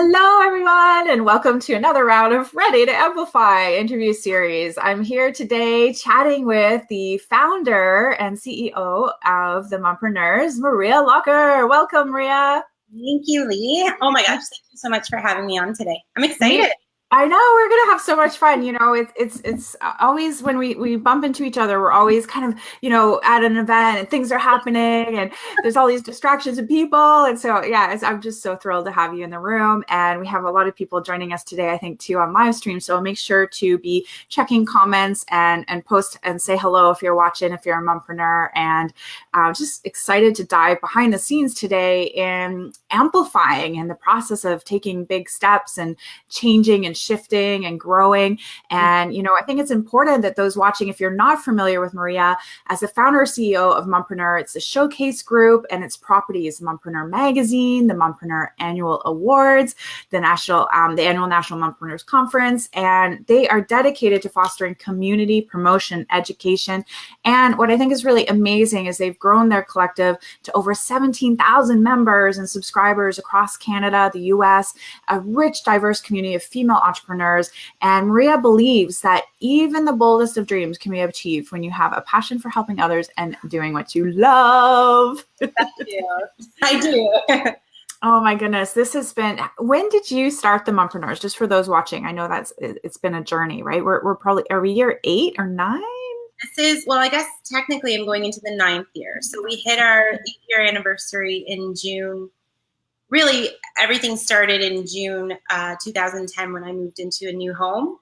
Hello, everyone, and welcome to another round of Ready to Amplify interview series. I'm here today chatting with the founder and CEO of the Mompreneurs, Maria Locker. Welcome, Maria. Thank you, Lee. Oh my gosh, thank you so much for having me on today. I'm excited. I know we're gonna have so much fun. You know, it's it's it's always when we we bump into each other, we're always kind of you know at an event and things are happening and there's all these distractions and people. And so yeah, I'm just so thrilled to have you in the room. And we have a lot of people joining us today, I think, too on live stream. So make sure to be checking comments and and post and say hello if you're watching, if you're a mompreneur, and uh, just excited to dive behind the scenes today in amplifying and the process of taking big steps and changing and shifting and growing. Mm-hmm. And, you know, I think it's important that those watching, if you're not familiar with Maria, as the founder CEO of Mompreneur, it's a showcase group and its properties, Mompreneur Magazine, the Mompreneur Annual Awards, the National, um, the Annual National Mompreneurs Conference, and they are dedicated to fostering community promotion, education. And what I think is really amazing is they've grown their collective to over 17,000 members and subscribers across Canada, the US, a rich, diverse community of female entrepreneurs. And Maria believes that even the boldest of dreams can be achieved when you have a passion for helping others and doing what you love. I do. Oh my goodness, this has been. When did you start the Mumpreneurs? Just for those watching, I know that's it's been a journey, right? We're we're probably are we year eight or nine? This is well, I guess technically I'm going into the ninth year. So we hit our eight year anniversary in June really everything started in June uh, 2010 when I moved into a new home.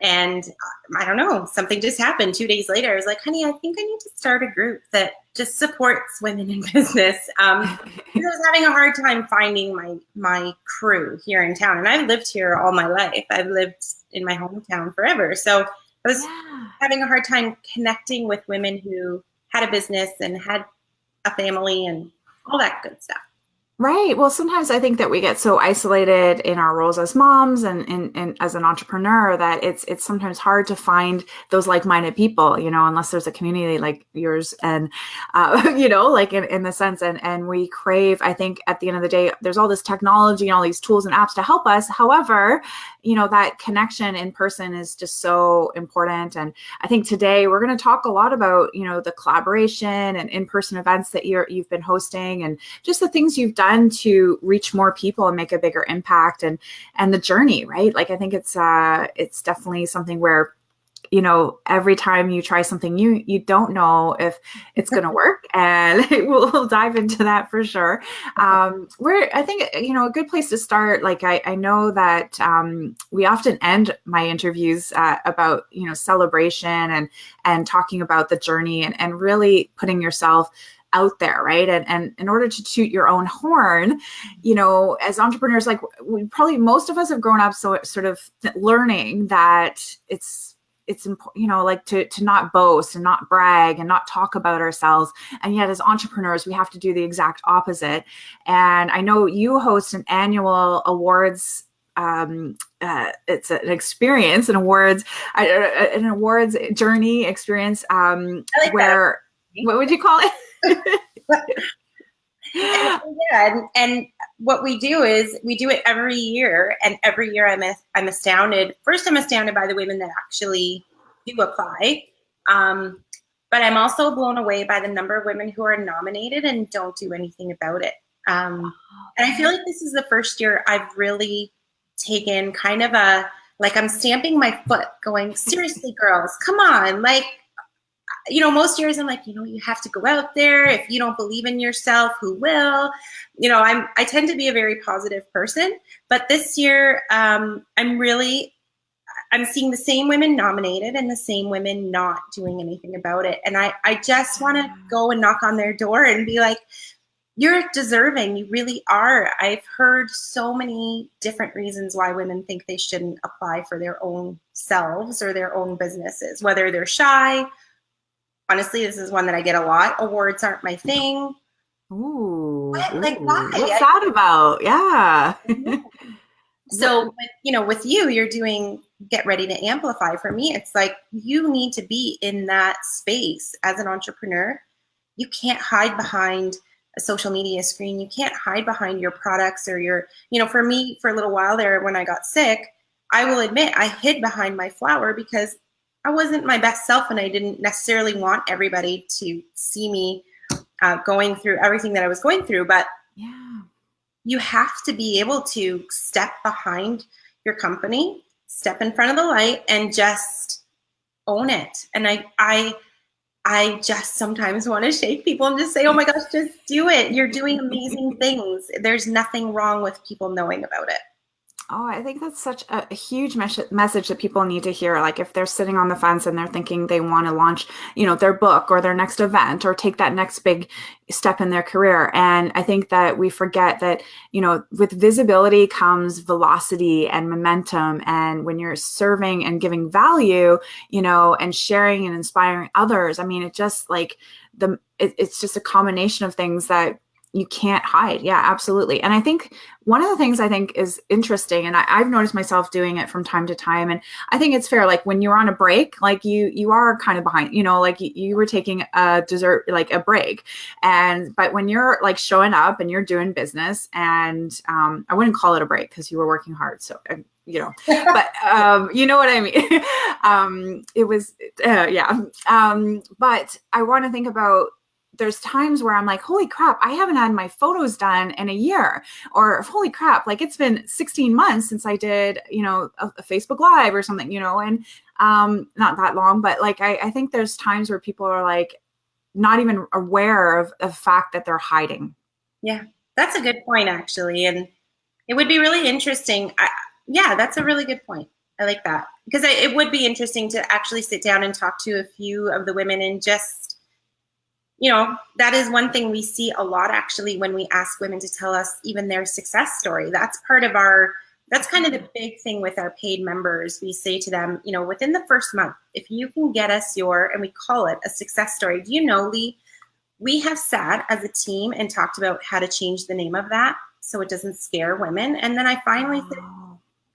And uh, I don't know, something just happened two days later. I was like, honey, I think I need to start a group that just supports women in business. Um, I was having a hard time finding my my crew here in town, and I've lived here all my life. I've lived in my hometown forever, so I was yeah. having a hard time connecting with women who had a business and had a family and all that good stuff. Right. Well, sometimes I think that we get so isolated in our roles as moms and, and, and, as an entrepreneur that it's it's sometimes hard to find those like-minded people, you know, unless there's a community like yours and uh, you know, like in, in the sense and and we crave, I think at the end of the day, there's all this technology and all these tools and apps to help us. However, you know, that connection in person is just so important. And I think today we're going to talk a lot about, you know, the collaboration and in-person events that you're you've been hosting and just the things you've done done to reach more people and make a bigger impact and and the journey right? Like i think it's uh it's definitely something where you know every time you try something new you don't know if it's going to work and we'll, dive into that for sure. Um we're i think you know a good place to start like i, I know that um, we often end my interviews uh, about you know celebration and and talking about the journey and and really putting yourself out there, right? And and in order to toot your own horn, you know, as entrepreneurs, like we probably most of us have grown up so sort of learning that it's it's important, you know, like to to not boast and not brag and not talk about ourselves. And yet, as entrepreneurs, we have to do the exact opposite. And I know you host an annual awards um, uh, it's an experience, an awards, uh, an awards journey experience um, like where what would you call it? and, yeah, and, and, what we do is we do it every year, and every year I'm I'm astounded. First, I'm astounded by the women that actually do apply, um, but I'm also blown away by the number of women who are nominated and don't do anything about it. Um, and I feel like this is the first year I've really taken kind of a like I'm stamping my foot, going seriously, girls, come on, like you know, most years I'm like, you know, you have to go out there. If you don't believe in yourself, who will? You know, I'm I tend to be a very positive person, but this year um, I'm really I'm seeing the same women nominated and the same women not doing anything about it. And I I just want to go and knock on their door and be like, you're deserving. You really are. I've heard so many different reasons why women think they shouldn't apply for their own selves or their own businesses, whether they're shy honestly, this is one that I get a lot. Awards aren't my thing. Ooh, what? like why? What's that about? Yeah. so, you know, with you, you're doing get ready to amplify. For me, it's like you need to be in that space as an entrepreneur. You can't hide behind a social media screen. You can't hide behind your products or your, you know, for me, for a little while there when I got sick, I will admit I hid behind my flower because I wasn't my best self and I didn't necessarily want everybody to see me uh, going through everything that I was going through. But yeah, you have to be able to step behind your company, step in front of the light and just own it. And I, I, I just sometimes want to shake people and just say, oh my gosh, just do it. You're doing amazing things. There's nothing wrong with people knowing about it. Oh, I think that's such a, huge mes message that people need to hear. Like if they're sitting on the fence and they're thinking they want to launch, you know, their book or their next event or take that next big step in their career. And I think that we forget that, you know, with visibility comes velocity and momentum. And when you're serving and giving value, you know, and sharing and inspiring others, I mean, it just like the, it, it's just a combination of things that you can't hide. Yeah, absolutely. And I think one of the things I think is interesting, and I, have noticed myself doing it from time to time, and I think it's fair. Like when you're on a break, like you you are kind of behind, you know, like you, you were taking a dessert, like a break, and but when you're like showing up and you're doing business, and um, I wouldn't call it a break because you were working hard, so. Uh, you know, but um, you know what I mean. um, it was, uh, yeah. Um, but I want to think about there's times where I'm like, holy crap, I haven't had my photos done in a year or holy crap, like it's been 16 months since I did, you know, a, a Facebook live or something, you know, and um, not that long, but like, I, I think there's times where people are like, not even aware of the fact that they're hiding. Yeah, that's a good point actually. And it would be really interesting. I, yeah, that's a really good point. I like that because it would be interesting to actually sit down and talk to a few of the women and just you know, that is one thing we see a lot actually when we ask women to tell us even their success story. That's part of our, that's kind of the big thing with our paid members. We say to them, you know, within the first month, if you can get us your, and we call it a success story. Do you know, Lee, we have sat as a team and talked about how to change the name of that so it doesn't scare women. And then I finally said,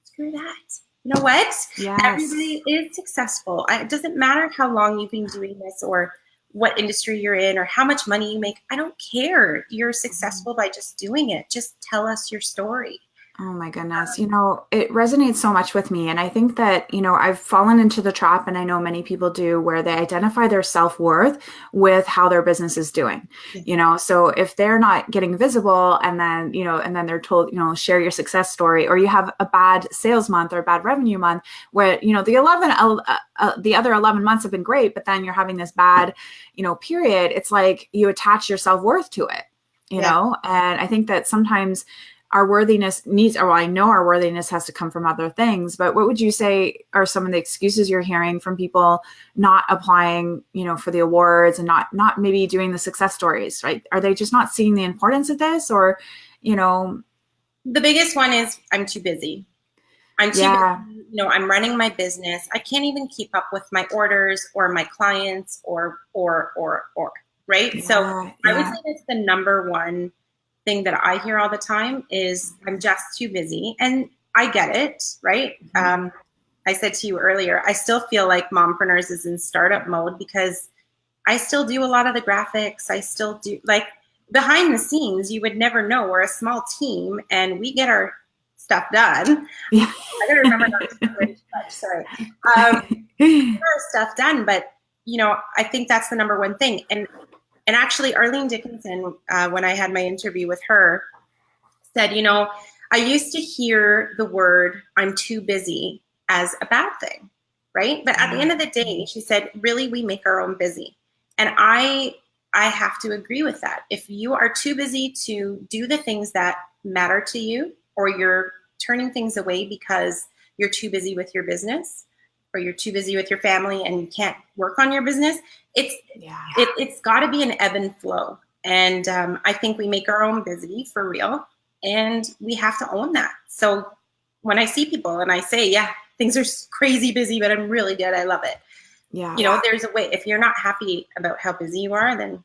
screw that. You know what? Yes. Everybody is successful. It doesn't matter how long you've been doing this or what industry you're in or how much money you make. I don't care. You're mm-hmm. successful by just doing it. Just tell us your story. Oh my goodness. You know, it resonates so much with me. And I think that, you know, I've fallen into the trap, and I know many people do, where they identify their self worth with how their business is doing. You know, so if they're not getting visible and then, you know, and then they're told, you know, share your success story, or you have a bad sales month or a bad revenue month where, you know, the 11, uh, uh, the other 11 months have been great, but then you're having this bad, you know, period, it's like you attach your self worth to it you yeah. know and i think that sometimes our worthiness needs, or well, I know our worthiness has to come from other things, but what would you say are some of the excuses you're hearing from people not applying, you know, for the awards and not, not maybe doing the success stories, right? Are they just not seeing the importance of this or, you know? The biggest one is I'm too busy. I'm too, yeah. busy. you know, I'm running my business. I can't even keep up with my orders or my clients or, or, or, or, right? Yeah, so yeah. I would say that's the number one thing that I hear all the time is I'm just too busy. And I get it, right? Mm-hmm. Um, I said to you earlier, I still feel like Mompreneurs is in startup mode because I still do a lot of the graphics. I still do like behind the scenes, you would never know. We're a small team and we get our stuff done. Yeah. I gotta remember not to much, sorry. Um, our stuff done, but you know, I think that's the number one thing. And and actually, Arlene Dickinson, uh, when I had my interview with her, said, you know, I used to hear the word I'm too busy as a bad thing, right? But at the end of the day, she said, really, we make our own busy. And I I have to agree with that. If you are too busy to do the things that matter to you, or you're turning things away because you're too busy with your business, or you're too busy with your family and you can't work on your business, it's yeah. it, it's got to be an ebb and flow. And um, I think we make our own busy for real, and we have to own that. So when I see people and I say, yeah, things are crazy busy, but I'm really good. I love it. Yeah. You know, there's a way. If you're not happy about how busy you are, then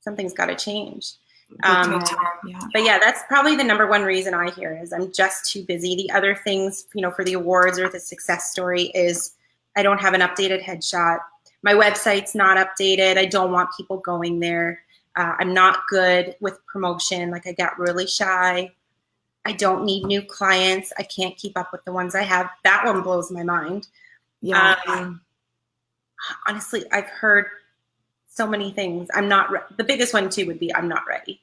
something's got to change. Um, yeah. But yeah, that's probably the number one reason I hear is I'm just too busy. The other things, you know, for the awards or the success story is I don't have an updated headshot. My website's not updated. I don't want people going there. Uh, I'm not good with promotion. Like I got really shy. I don't need new clients. I can't keep up with the ones I have. That one blows my mind. Yeah. Um, honestly, I've heard so many things. I'm not. Re- the biggest one too would be I'm not ready.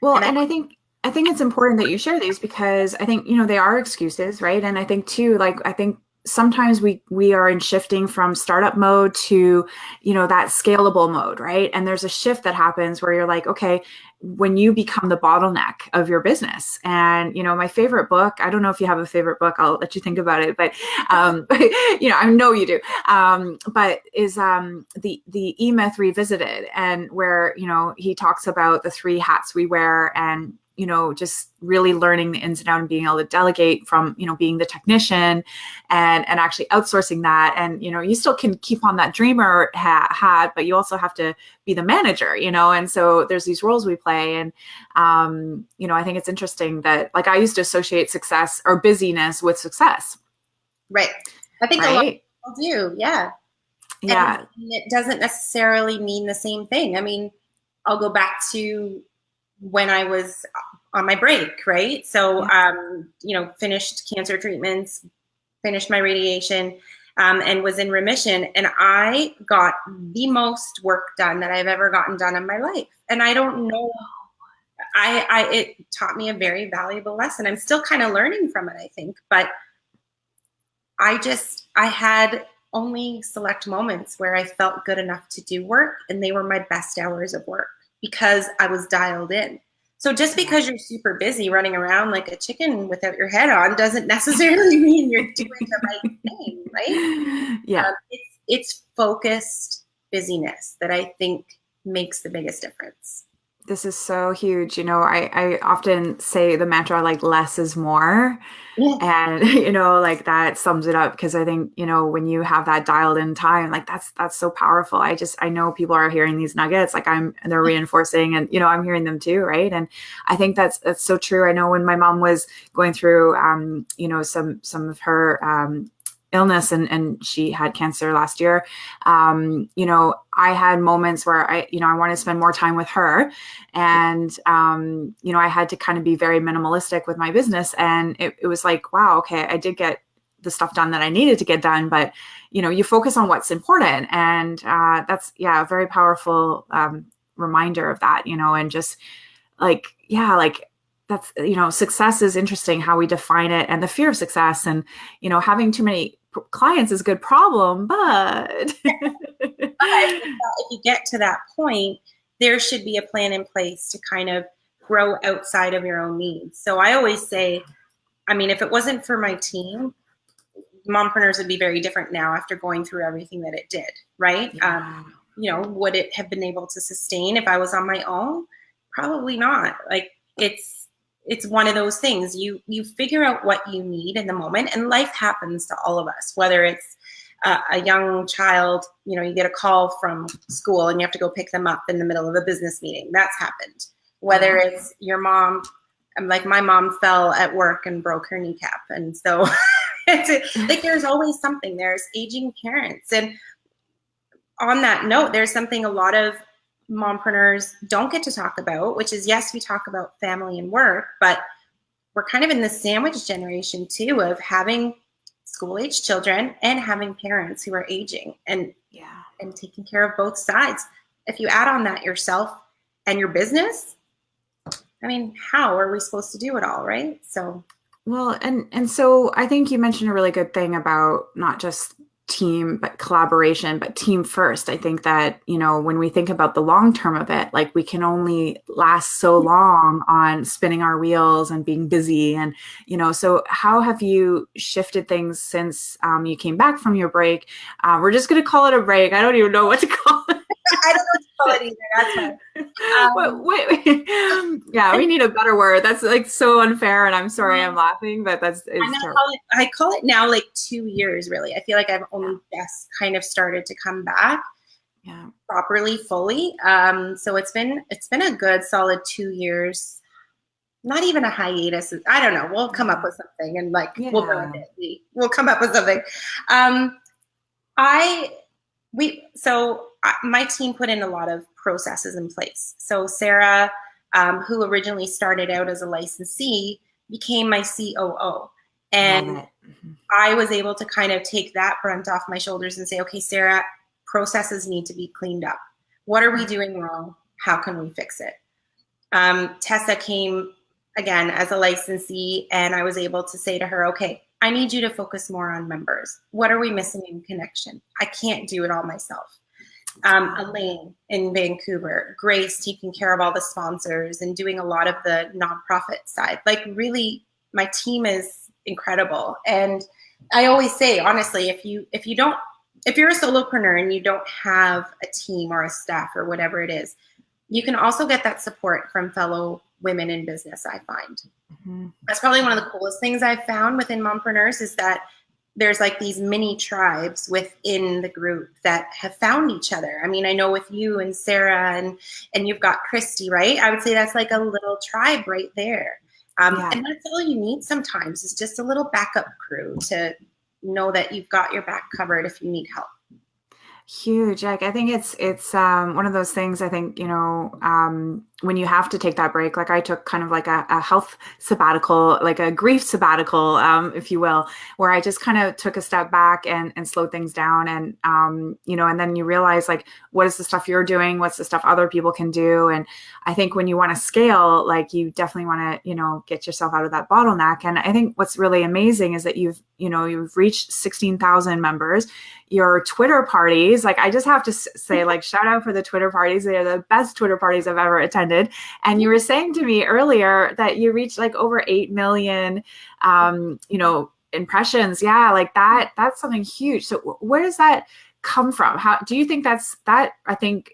Well, and I, and I think I think it's important that you share these because I think you know they are excuses, right? And I think too, like I think sometimes we we are in shifting from startup mode to you know that scalable mode right? And there's a shift that happens where you're like okay when you become the bottleneck of your business. And you know my favorite book i don't know if you have a favorite book i'll let you think about it but um you know i know you do um but is um the the e-myth revisited and where you know he talks about the three hats we wear and you know just really learning the ins and outs and being able to delegate from you know being the technician and and actually outsourcing that. And you know you still can keep on that dreamer hat, hat but you also have to be the manager you know? And so there's these roles we play and um you know i think it's interesting that like i used to associate success or busyness with success. Right. I think right? a lot of people do yeah. Yeah. and it doesn't necessarily mean the same thing. I mean i'll go back to when I was on my break, right? So, um, you know, finished cancer treatments, finished my radiation, um, and was in remission. And I got the most work done that I've ever gotten done in my life. And I don't know, I, I it taught me a very valuable lesson. I'm still kind of learning from it, I think, but I just, I had only select moments where I felt good enough to do work, and they were my best hours of work because I was dialed in. So just because you're super busy running around like a chicken without your head on doesn't necessarily mean you're doing the right thing, right? Yeah. Um, it's it's focused busyness that I think makes the biggest difference this is so huge. You know, I, I often say the mantra like less is more. Yeah. And you know, like that sums it up because I think, you know, when you have that dialed in time, like that's that's so powerful. I just I know people are hearing these nuggets, like I'm they're reinforcing and you know, I'm hearing them too, right? And I think that's that's so true. I know when my mom was going through um, you know, some some of her um illness and, and she had cancer last year. Um, you know i had moments where i you know i wanted to spend more time with her and um, you know i had to kind of be very minimalistic with my business. And it, it was like wow okay i did get the stuff done that i needed to get done but you know you focus on what's important. And uh, that's yeah a very powerful um, reminder of that you know and just like yeah like that's you know success is interesting how we define it and the fear of success and you know having too many clients is a good problem, but if you get to that point, there should be a plan in place to kind of grow outside of your own needs. So I always say, I mean, if it wasn't for my team, mompreneurs would be very different now after going through everything that it did, right? Yeah. Um, you know, would it have been able to sustain if I was on my own? Probably not. Like it's it's one of those things. You you figure out what you need in the moment and life happens to all of us whether it's uh, a young child you know you get a call from school and you have to go pick them up in the middle of a business meeting. That's happened. Whether mm-hmm. it's your mom like my mom fell at work and broke her kneecap and so it's like there's always something. There's aging parents. And on that note there's something a lot of mompreneurs don't get to talk about, which is yes, we talk about family and work, but we're kind of in the sandwich generation too of having school age children and having parents who are aging and yeah and taking care of both sides. If you add on that yourself and your business, I mean, how are we supposed to do it all, right? So well, and and so I think you mentioned a really good thing about not just team but collaboration but team first. I think that you know when we think about the long term of it like we can only last so long on spinning our wheels and being busy and you know so how have you shifted things since um, you came back from your break? Uh, we're just going to call it a break. I don't even know what to call it I don't know what to call it either. That's fine. Um, wait, wait, yeah, we need a better word. That's like so unfair, and I'm sorry I'm laughing, but that's I, call it, I call it now like two years. Really, I feel like I've only just kind of started to come back, yeah, properly, fully. Um, so it's been it's been a good solid two years. Not even a hiatus. I don't know. We'll come up with something, and like yeah. we'll it. We, we'll come up with something. Um, I we so my team put in a lot of processes in place. So Sarah, um, who originally started out as a licensee, became my COO. And mm-hmm. I was able to kind of take that brunt off my shoulders and say, okay, Sarah, processes need to be cleaned up. What are we doing wrong? How can we fix it? Um, Tessa came again as a licensee, and I was able to say to her, okay, I need you to focus more on members. What are we missing in connection? I can't do it all myself. Um, Elaine in Vancouver, Grace taking care of all the sponsors and doing a lot of the nonprofit side. Like really, my team is incredible. And I always say, honestly, if you if you don't if you're a solopreneur and you don't have a team or a staff or whatever it is, you can also get that support from fellow women in business, I find. Mm-hmm. That's probably one of the coolest things I've found within mompreneurs is that there's like these mini tribes within the group that have found each other. I mean, I know with you and Sarah and and you've got Christy, right? I would say that's like a little tribe right there. Um, yeah. And that's all you need sometimes is just a little backup crew to know that you've got your back covered if you need help. Huge. Like I think it's it's um, one of those things. I think you know um, when you have to take that break. Like I took kind of like a, a health sabbatical, like a grief sabbatical, um, if you will, where I just kind of took a step back and and slowed things down. And um, you know, and then you realize like what is the stuff you're doing, what's the stuff other people can do. And I think when you want to scale, like you definitely want to you know get yourself out of that bottleneck. And I think what's really amazing is that you've you know you've reached sixteen thousand members your Twitter parties. Like I just have to say, like shout out for the Twitter parties. They are the best Twitter parties I've ever attended. And you were saying to me earlier that you reached like over eight million, um, you know, impressions. Yeah, like that. That's something huge. So where does that come from? How do you think that's that? I think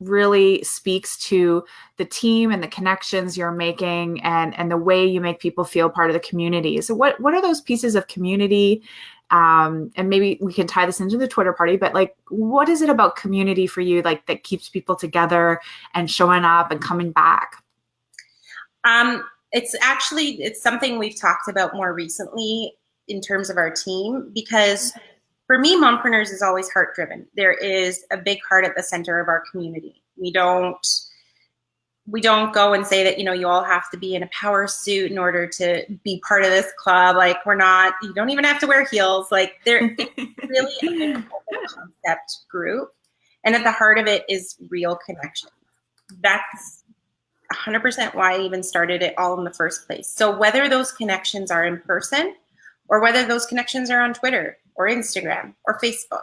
really speaks to the team and the connections you're making and and the way you make people feel part of the community so what what are those pieces of community um, and maybe we can tie this into the Twitter party, but like, what is it about community for you, like that keeps people together and showing up and coming back? Um, it's actually it's something we've talked about more recently in terms of our team because for me, mompreneurs is always heart driven. There is a big heart at the center of our community. We don't we don't go and say that you know you all have to be in a power suit in order to be part of this club. Like we're not you don't even have to wear heels. Like they're really a concept group. And at the heart of it is real connection. That's 100% why i even started it all in the first place. So whether those connections are in person or whether those connections are on twitter or instagram or facebook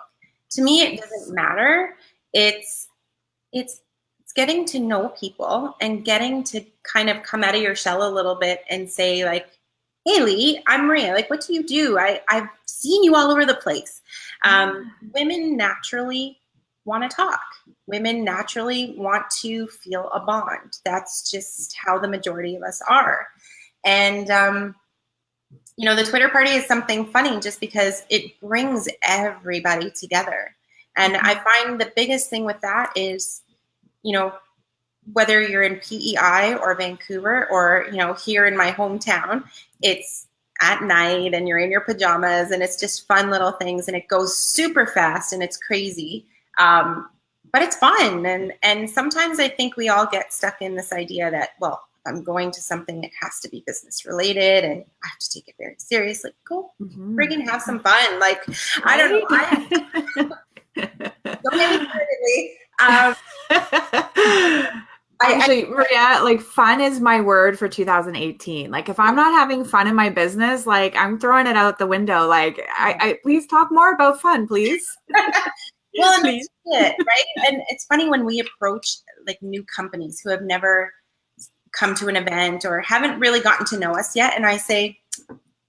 to me it doesn't matter. It's it's getting to know people and getting to kind of come out of your shell a little bit and say like, hey Lee, I'm Maria. Like, what do you do? I, I've seen you all over the place. Um, women naturally want to talk. Women naturally want to feel a bond. That's just how the majority of us are. And, um, you know, the Twitter party is something funny just because it brings everybody together. And I find the biggest thing with that is you know, whether you're in PEI or Vancouver or, you know, here in my hometown, it's at night and you're in your pajamas and it's just fun little things and it goes super fast and it's crazy. Um, but it's fun. And, and sometimes I think we all get stuck in this idea that, well, I'm going to something that has to be business related and I have to take it very seriously. Cool. Mm-hmm. Friggin' have some fun. Like, right? I don't know. I, don't get me started, um, Actually, Maria, like fun is my word for 2018. Like if I'm not having fun in my business, like I'm throwing it out the window. Like I, I please talk more about fun, please. well, please. it, right? And it's funny when we approach like new companies who have never come to an event or haven't really gotten to know us yet, and I say,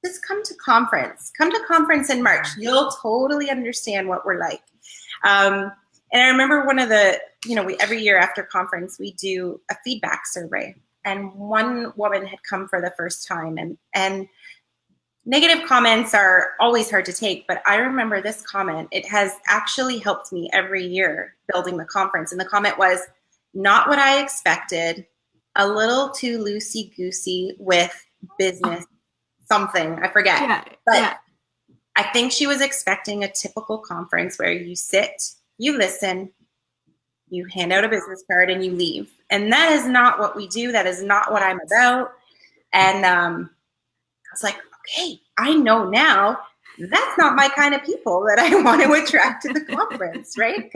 just come to conference. Come to conference in March. You'll totally understand what we're like. Um, and I remember one of the, you know, we every year after conference we do a feedback survey, and one woman had come for the first time, and and negative comments are always hard to take, but I remember this comment. It has actually helped me every year building the conference, and the comment was, "Not what I expected, a little too loosey goosey with business." Something I forget, yeah, but. Yeah. I think she was expecting a typical conference where you sit you listen, you hand out a business card and you leave. And that is not what we do. That is not what I'm about. And um, I was like, okay, I know now that's not my kind of people that I want to attract to the conference, right?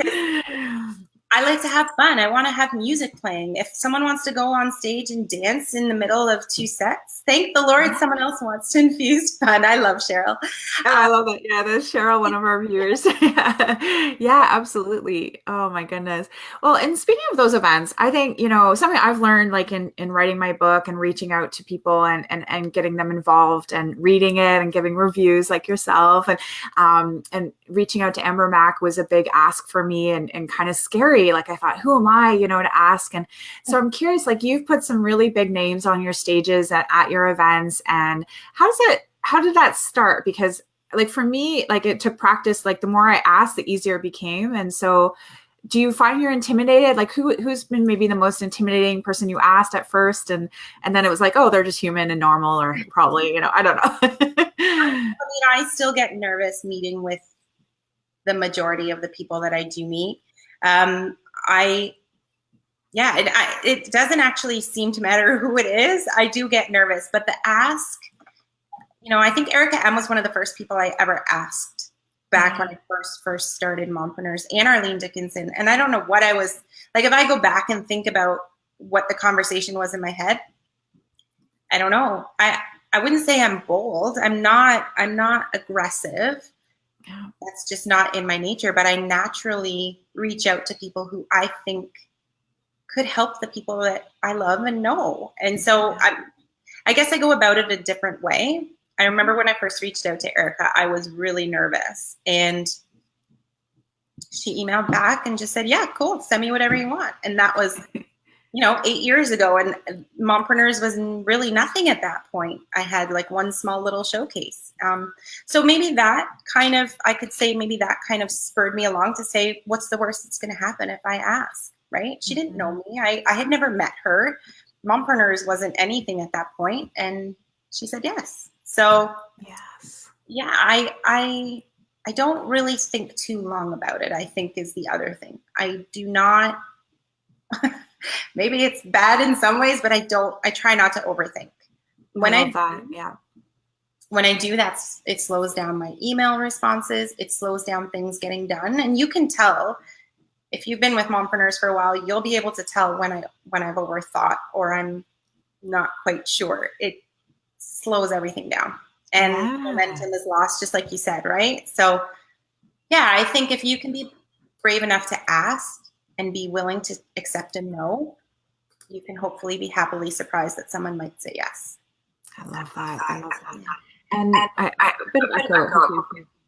I like to have fun. I want to have music playing. If someone wants to go on stage and dance in the middle of two sets, thank the Lord someone else wants to infuse fun. I love Cheryl. I love that. Yeah, that's Cheryl, one of our viewers. yeah, absolutely. Oh my goodness. Well, and speaking of those events, I think, you know, something I've learned like in, in writing my book and reaching out to people and, and, and getting them involved and reading it and giving reviews like yourself and, um, and reaching out to Amber Mac was a big ask for me and, and kind of scary like I thought, who am I, you know, to ask? And so I'm curious, like you've put some really big names on your stages at, at your events. And how does it, how did that start? Because like for me, like it took practice, like the more I asked, the easier it became. And so do you find you're intimidated? Like who who's been maybe the most intimidating person you asked at first and and then it was like, oh, they're just human and normal or probably, you know, I don't know. I mean, I still get nervous meeting with the majority of the people that I do meet um, I, yeah, it, I, it doesn't actually seem to matter who it is. I do get nervous, but the ask, you know, I think Erica M was one of the first people I ever asked back when mm-hmm. I first first started Mompreneurs and Arlene Dickinson. And I don't know what I was like. If I go back and think about what the conversation was in my head, I don't know. I I wouldn't say I'm bold. I'm not. I'm not aggressive. That's just not in my nature, but I naturally reach out to people who I think could help the people that I love and know. And so I, I guess I go about it a different way. I remember when I first reached out to Erica, I was really nervous and she emailed back and just said, yeah, cool. Send me whatever you want. And that was you know, eight years ago, and Mompreneurs was really nothing at that point. I had like one small little showcase. Um, so maybe that kind of, I could say maybe that kind of spurred me along to say, what's the worst that's going to happen if I ask, right? She didn't know mm-hmm. me. I, I had never met her. Mompreneurs wasn't anything at that point, and she said yes. So yes, yeah, I I I don't really think too long about it. I think is the other thing. I do not. maybe it's bad in some ways, but I don't, I try not to overthink. When I, I that, yeah. When I do that, it slows down my email responses. It slows down things getting done. And you can tell if you've been with mompreneurs for a while, you'll be able to tell when I when I've overthought or I'm not quite sure. It slows everything down. And yeah. momentum is lost, just like you said, right? So yeah, I think if you can be brave enough to ask and be willing to accept a no, you can hopefully be happily surprised that someone might say yes. I love that. I love that. And I, I a bit of echo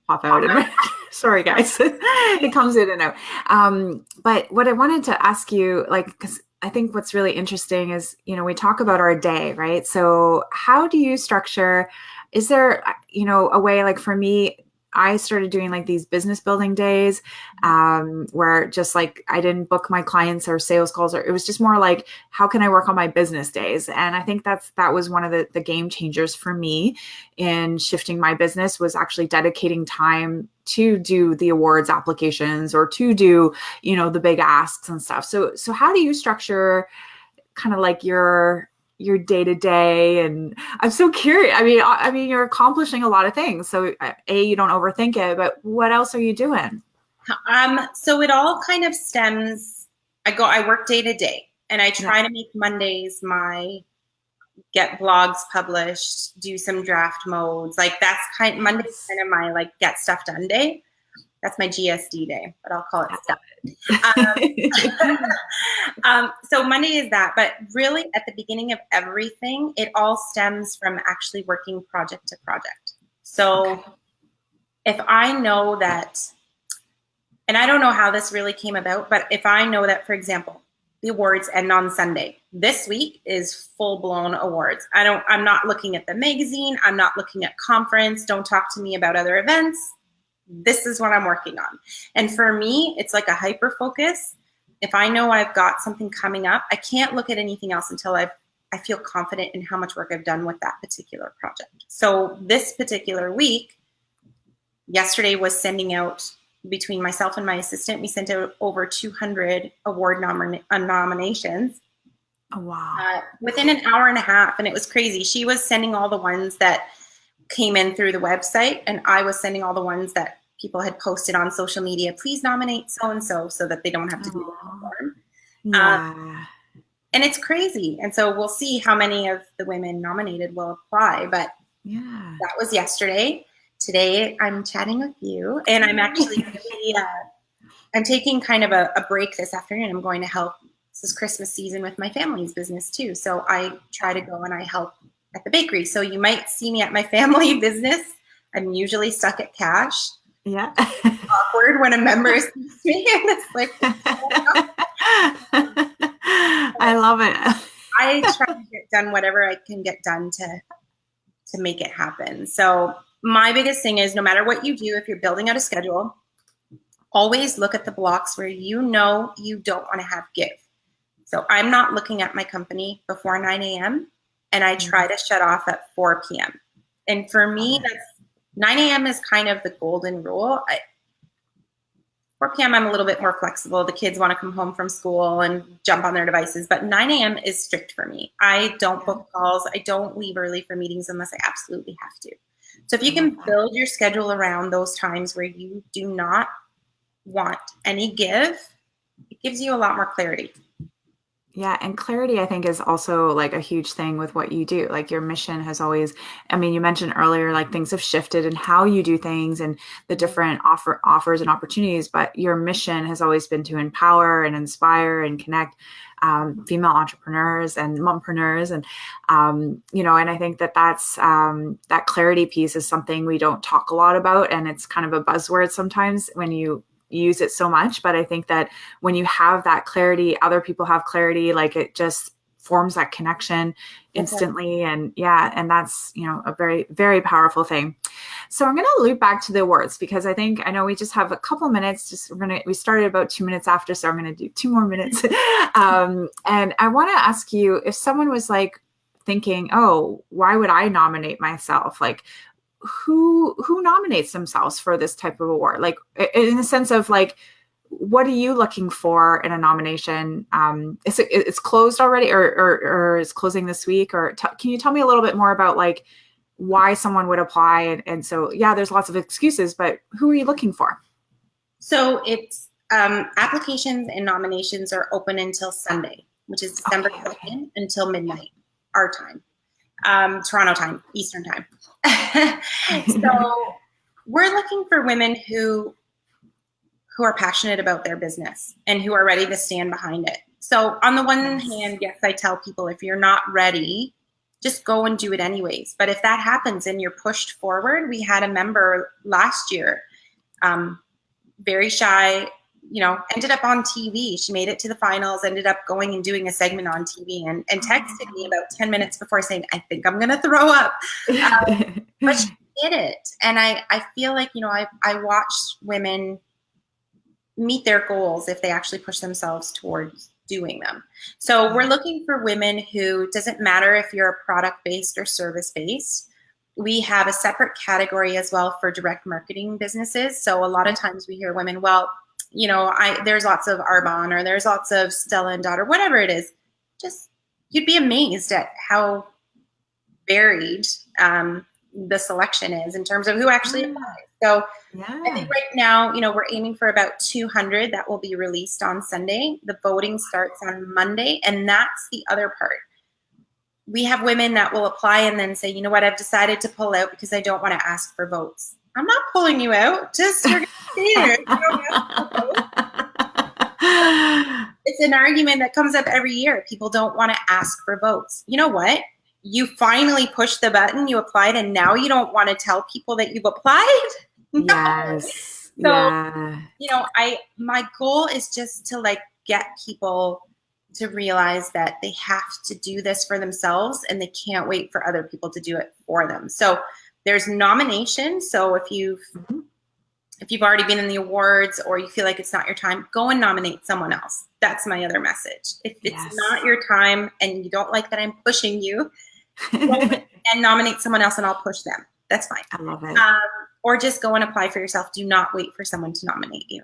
pop out. Sorry, guys, it comes in and out. Um, but what I wanted to ask you, like, because I think what's really interesting is, you know, we talk about our day, right? So, how do you structure? Is there, you know, a way like for me, I started doing like these business building days um, where just like I didn't book my clients or sales calls or it was just more like how can I work on my business days? And I think that's that was one of the, the game changers for me in shifting my business was actually dedicating time to do the awards applications or to do you know the big asks and stuff. So so how do you structure kind of like your your day to day and i'm so curious i mean i mean you're accomplishing a lot of things so uh, a you don't overthink it but what else are you doing? Um so it all kind of stems i go i work day to day and i try yeah. to make mondays my get blogs published do some draft modes like that's kind monday's kind of my like get stuff done day that's my GSD day, but I'll call it stuff. Um, um, so Monday is that, but really at the beginning of everything, it all stems from actually working project to project. So okay. if I know that, and I don't know how this really came about, but if I know that, for example, the awards end on Sunday. This week is full blown awards. I don't, I'm not looking at the magazine. I'm not looking at conference. Don't talk to me about other events this is what I'm working on. And for me, it's like a hyper focus. If I know I've got something coming up, I can't look at anything else until I've I feel confident in how much work I've done with that particular project. So this particular week, yesterday was sending out between myself and my assistant, we sent out over 200 award nom- uh, nominations. Oh, wow. Uh, within an hour and a half, and it was crazy. She was sending all the ones that came in through the website, and I was sending all the ones that people had posted on social media. Please nominate so and so so that they don't have to do the form. Yeah. Um, and it's crazy. And so we'll see how many of the women nominated will apply. But yeah, that was yesterday. Today I'm chatting with you, and I'm actually uh, I'm taking kind of a, a break this afternoon. I'm going to help. This is Christmas season with my family's business too, so I try to go and I help at the bakery. So you might see me at my family business. I'm usually stuck at cash. Yeah. Awkward when a member sees me and it's like. I love it. I try to get done whatever I can get done to to make it happen. So my biggest thing is no matter what you do, if you're building out a schedule, always look at the blocks where you know you don't want to have give. So I'm not looking at my company before 9 a.m. and I mm-hmm. try to shut off at 4 p.m. And for me, that's 9 a.m. is kind of the golden rule. I, 4 p.m. I'm a little bit more flexible. The kids want to come home from school and jump on their devices, but 9 a.m. is strict for me. I don't book calls. I don't leave early for meetings unless I absolutely have to. So if you can mm-hmm. build your schedule around those times where you do not want any give, it gives you a lot more clarity. Yeah, and clarity I think is also like a huge thing with what you do. Like your mission has always I mean, you mentioned earlier like things have shifted and how you do things and the different offer offers and opportunities, but your mission has always been to empower and inspire and connect um, female entrepreneurs and mompreneurs and um, you know and i think that that's um, that clarity piece is something we don't talk a lot about and it's kind of a buzzword sometimes when you use it so much but i think that when you have that clarity other people have clarity like it just forms that connection instantly. Okay. and yeah and that's you know a very very powerful thing. So i'm going to loop back to the awards because i think i know we just have a couple minutes just we're going to we started about two minutes after so i'm going to do two more minutes. Um, and i want to ask you if someone was like thinking oh why would i nominate myself? Like who who nominates themselves for this type of award? Like in the sense of like what are you looking for in a nomination? Um is it it's closed already or or, or is closing this week? Or can you tell me a little bit more about like why someone would apply? And, and so yeah there's lots of excuses but who are you looking for? So it's um applications and nominations are open until sunday which is december okay, 2nd okay. until midnight our time. Um toronto time eastern time so we're looking for women who who are passionate about their business and who are ready to stand behind it. So on the one hand, yes, I tell people if you're not ready, just go and do it anyways. But if that happens and you're pushed forward, we had a member last year, um, very shy, you know, ended up on TV. She made it to the finals, ended up going and doing a segment on TV and, and texted me about 10 minutes before saying, I think I'm going to throw up. Um, but she did it. And I, I feel like, you know, I, I watched women meet their goals if they actually push themselves towards doing them. So we're looking for women who doesn't matter if you're a product based or service based. We have a separate category as well for direct marketing businesses. So a lot of times we hear women, well, you know, I there's lots of Arbonne or there's lots of Stella and Dot or whatever it is. Just you'd be amazed at how varied um, the selection is in terms of who actually mm. applies. So yeah. I think right now, you know, we're aiming for about 200 that will be released on Sunday. The voting starts on Monday, and that's the other part. We have women that will apply and then say, you know what, I've decided to pull out because I don't want to ask for votes. I'm not pulling you out. Just you're there. it's an argument that comes up every year. People don't want to ask for votes. You know what? You finally pushed the button, you applied, and now you don't want to tell people that you've applied. Yes. so, yeah. you know, I my goal is just to like get people to realize that they have to do this for themselves and they can't wait for other people to do it for them. So there's nomination. So if you've mm-hmm. if you've already been in the awards or you feel like it's not your time, go and nominate someone else. That's my other message. If it's yes. not your time and you don't like that I'm pushing you, and nominate someone else and I'll push them. That's fine. I love it. Um, or just go and apply for yourself. Do not wait for someone to nominate you.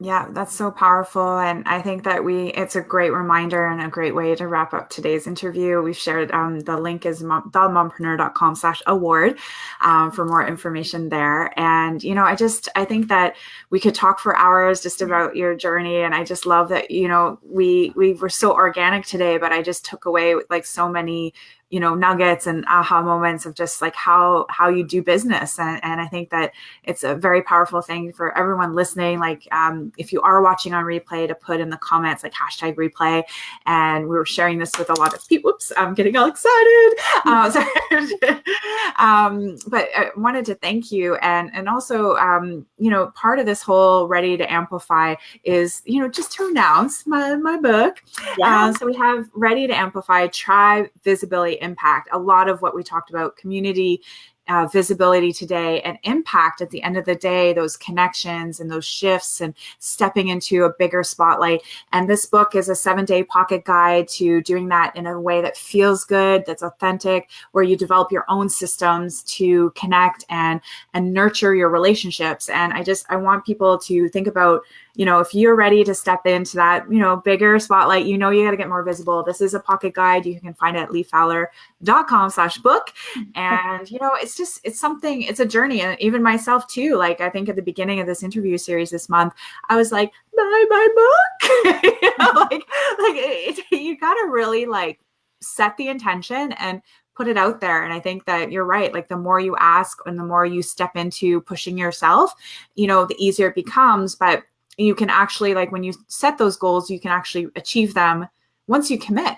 Yeah, that's so powerful. And I think that we, it's a great reminder and a great way to wrap up today's interview. We've shared um, the link is mom, themompreneur.com slash award um, for more information there. And, you know, I just, I think that we could talk for hours just about your journey. And I just love that, you know, we, we were so organic today, but I just took away like so many you know nuggets and aha moments of just like how how you do business. And, and i think that it's a very powerful thing for everyone listening. Like um, if you are watching on replay to put in the comments like hashtag replay. And we were sharing this with a lot of people. Whoops i'm getting all excited. Uh, um, but i wanted to thank you. And and also um, you know part of this whole ready to amplify is you know just to announce my my book. Yeah. Uh, so we have ready to amplify tribe visibility impact. A lot of what we talked about, community uh, visibility today and impact at the end of the day, those connections and those shifts and stepping into a bigger spotlight. And this book is a seven day pocket guide to doing that in a way that feels good, that's authentic, where you develop your own systems to connect and, and nurture your relationships. And I just, I want people to think about you know, if you're ready to step into that, you know, bigger spotlight, you know, you got to get more visible. This is a pocket guide. You can find it at leefowler.com slash book. And, you know, it's just, it's something, it's a journey. And even myself too, like I think at the beginning of this interview series this month, I was like, buy my book. you know, like, like it, you got to really like set the intention and put it out there. And I think that you're right. Like the more you ask and the more you step into pushing yourself, you know, the easier it becomes. But you can actually like when you set those goals you can actually achieve them once you commit.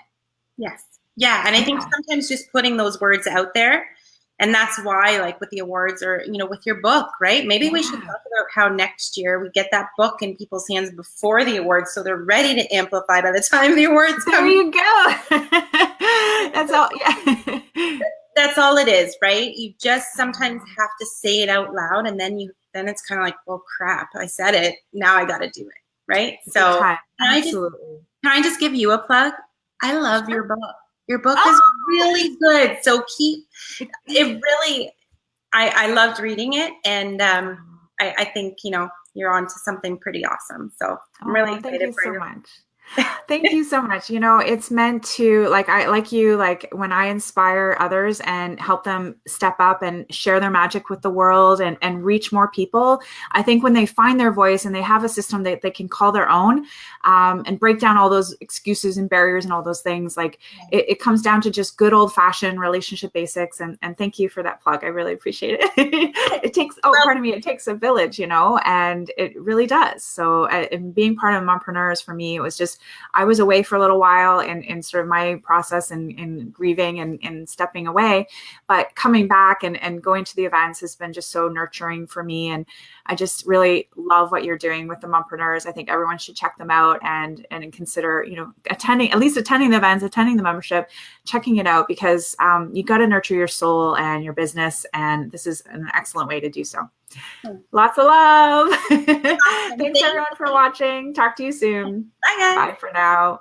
Yes. Yeah and i think sometimes just putting those words out there and that's why like with the awards or you know with your book right? Maybe yeah. we should talk about how next year we get that book in people's hands before the awards so they're ready to amplify by the time the awards there come. you go. That's all yeah. That's all it is right? You just sometimes have to say it out loud and then you then it's kind of like, well, crap, I said it. Now I got to do it. Right. So can I, just, can I just give you a plug? I love your book. Your book oh. is really good. So keep it really, I, I loved reading it. And um, I, I think, you know, you're on to something pretty awesome. So I'm really oh, excited thank you for so your much. Thank you so much. You know, it's meant to like I like you like when I inspire others and help them step up and share their magic with the world and and reach more people. I think when they find their voice and they have a system that they can call their own um, and break down all those excuses and barriers and all those things, like it, it comes down to just good old fashioned relationship basics. And and thank you for that plug. I really appreciate it. it takes oh, pardon me, it takes a village, you know, and it really does. So uh, being part of mompreneurs for me, it was just I was away for a little while and in, in sort of my process and in, grieving and, and stepping away. But coming back and, and going to the events has been just so nurturing for me. And I just really love what you're doing with the mompreneurs. I think everyone should check them out and and consider, you know, attending at least attending the events, attending the membership, checking it out because um, you got to nurture your soul and your business, and this is an excellent way to do so. Lots of love. Thanks everyone for watching. Talk to you soon. Bye guys. Bye for now.